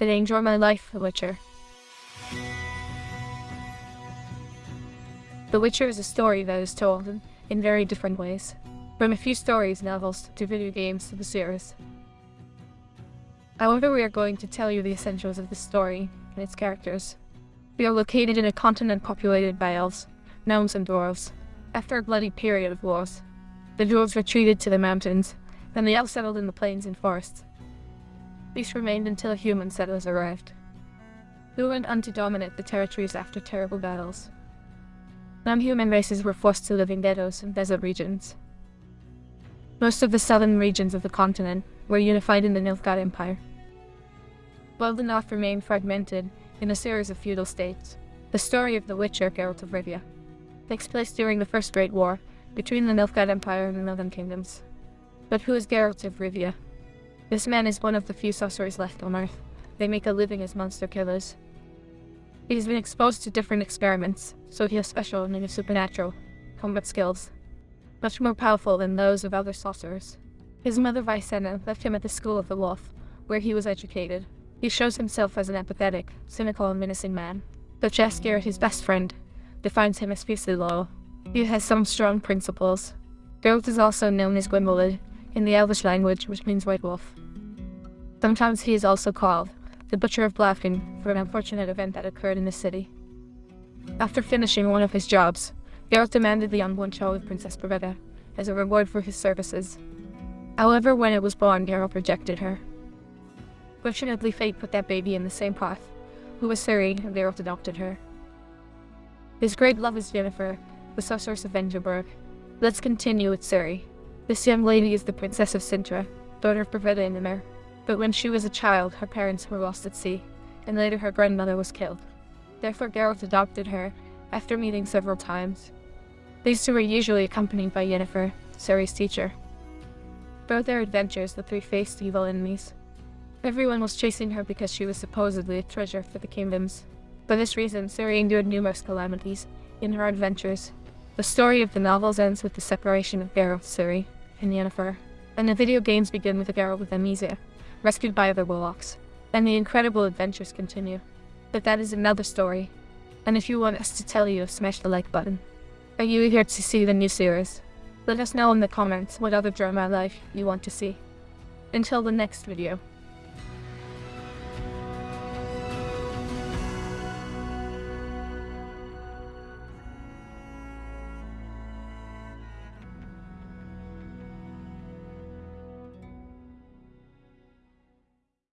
Did I enjoy my life, The Witcher? The Witcher is a story that is told in, in very different ways, from a few stories, novels, to video games to the series. However, we are going to tell you the essentials of the story and its characters. We are located in a continent populated by elves, gnomes, and dwarves. After a bloody period of wars, the dwarves retreated to the mountains, then the elves settled in the plains and forests. These remained until human settlers arrived, who went on to dominate the territories after terrible battles. Non-human races were forced to live in ghettos and desert regions. Most of the southern regions of the continent were unified in the Nilfgaard Empire. While the north remained fragmented in a series of feudal states, the story of the Witcher Geralt of Rivia takes place during the First Great War between the Nilfgaard Empire and the Northern Kingdoms. But who is Geralt of Rivia? This man is one of the few sorcerers left on Earth. They make a living as monster killers. He has been exposed to different experiments, so he has special and supernatural combat skills, much more powerful than those of other sorcerers. His mother Visenna left him at the School of the Wolf, where he was educated. He shows himself as an apathetic, cynical and menacing man. But Jaskier, his best friend, defines him as fiercely loyal. He has some strong principles. Geralt is also known as Gwynbleidd in the Elvish language, which means white wolf. Sometimes he is also called the Butcher of Blaviken for an unfortunate event that occurred in the city. After finishing one of his jobs, Geralt demanded the unborn child of Princess Pavetta as a reward for his services. However, when it was born, Geralt rejected her. Fortunately, fate put that baby in the same path, who was Ciri, and Geralt adopted her. His great love is Yennefer, the sorceress of Vengerberg. Let's continue with Ciri. This young lady is the Princess of Cintra, daughter of Pavetta and Emhyr. But when she was a child, her parents were lost at sea, and later her grandmother was killed. Therefore Geralt adopted her, after meeting several times. These two were usually accompanied by Yennefer, Ciri's teacher. Throughout their adventures, the three faced evil enemies. Everyone was chasing her because she was supposedly a treasure for the kingdoms. For this reason, Ciri endured numerous calamities in her adventures. The story of the novels ends with the separation of Geralt, Ciri, and Yennefer, and the video games begin with a girl with amnesia rescued by other warlocks. And the incredible adventures continue. But that is another story. And if you want us to tell you, smash the like button. Are you eager to see the new series? Let us know in the comments what other drama life you want to see. Until the next video.